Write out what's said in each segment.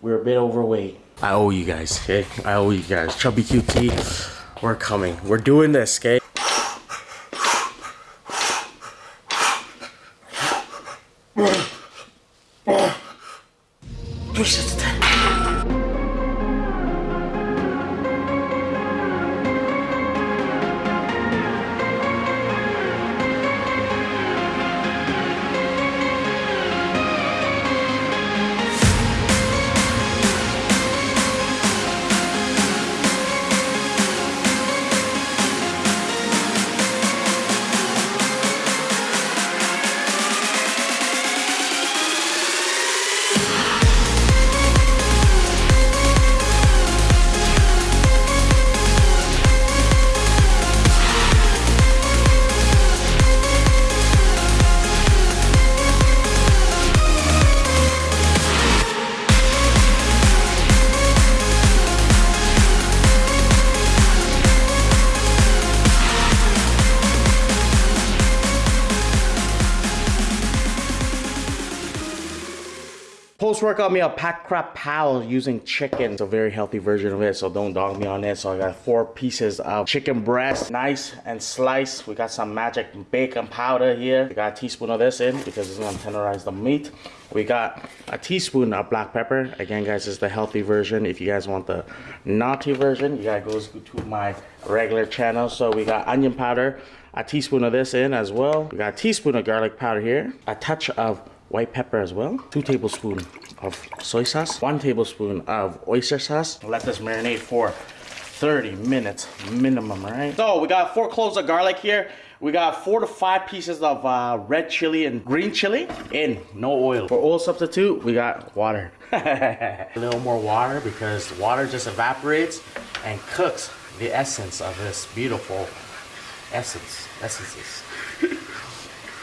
we're a bit overweight. I owe you guys, okay? I owe you guys. Chubby QT, we're coming. We're doing this, okay? Push it. Post-workout meal, Pad Krapao using chicken. It's a very healthy version of it, so don't dog me on it. So I got four pieces of chicken breast, nice and sliced. We got some magic baking powder here. We got a teaspoon of this in because it's gonna tenderize the meat. We got a teaspoon of black pepper. Again, guys, this is the healthy version. If you guys want the naughty version, you gotta go to my regular channel. So we got onion powder, a teaspoon of this in as well. We got a teaspoon of garlic powder here, a touch of white pepper as well, two tablespoons of soy sauce, one tablespoon of oyster sauce. Let this marinate for 30 minutes minimum, right? So we got four cloves of garlic here. We got four to five pieces of uh, red chili and green chili in, no oil. For oil substitute, we got water. a little more water because water just evaporates and cooks the essence of this beautiful essence, essences.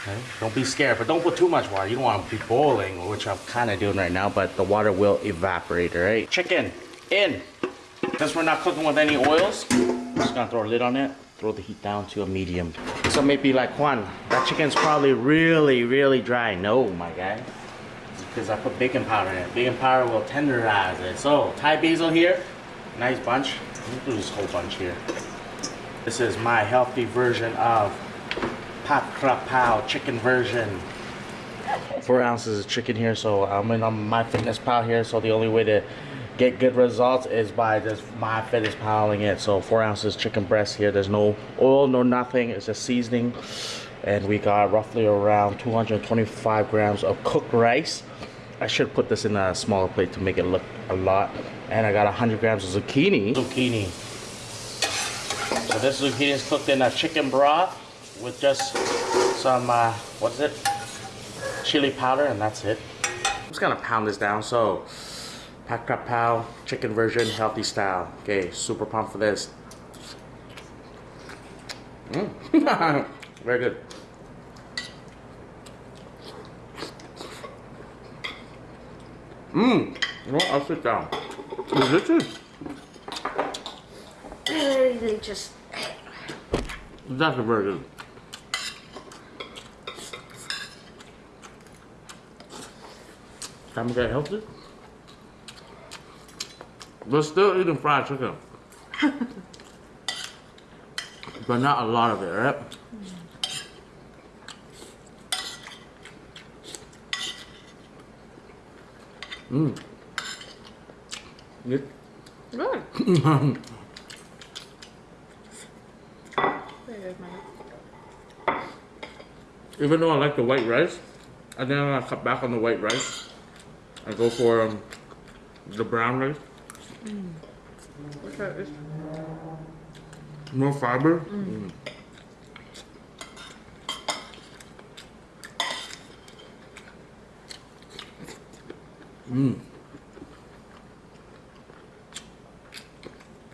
Okay. Don't be scared, but don't put too much water. You don't want to be boiling, which I'm kind of doing right now, but the water will evaporate, all right? Chicken, in. Since we're not cooking with any oils, I'm just gonna throw a lid on it, throw the heat down to a medium. So maybe like Juan, that chicken's probably really, really dry. No, my guy. because I put baking powder in it. Baking powder will tenderize it. So, Thai basil here, nice bunch. Let me do this whole bunch here. This is my healthy version of Pat Krapao chicken version. Four ounces of chicken here, so I'm in on MyFitnessPal here, so the only way to get good results is by just my fitness piling it. So four ounces chicken breast here. There's no oil, no nothing. It's just seasoning. And we got roughly around 225 grams of cooked rice. I should put this in a smaller plate to make it look a lot. And I got 100 grams of zucchini. Zucchini. So this zucchini is cooked in a chicken broth with just some, uh, what is it? Chili powder, and that's it. I'm just gonna pound this down. So, Pak Krap Pao, chicken version, healthy style. Okay, super pumped for this. Mm. Very good. Mmm. You know what? I'll sit down. Is this it? They just. That's very good. Time to get healthy. We're still eating fried chicken. but not a lot of it, right? Mmm. Good. Good. Even though I like the white rice, I think I'm gonna cut back on the white rice. I go for um, the brown rice. Mm. That? More fiber. Mm. Mmm.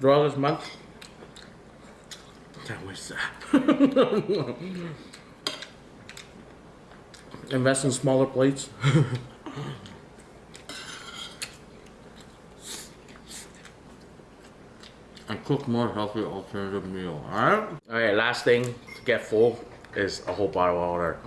Throughout this month, can't waste that. Invest in smaller plates. and cook more healthy alternative meal, alright? Alright, last thing to get full is a whole bottle of water.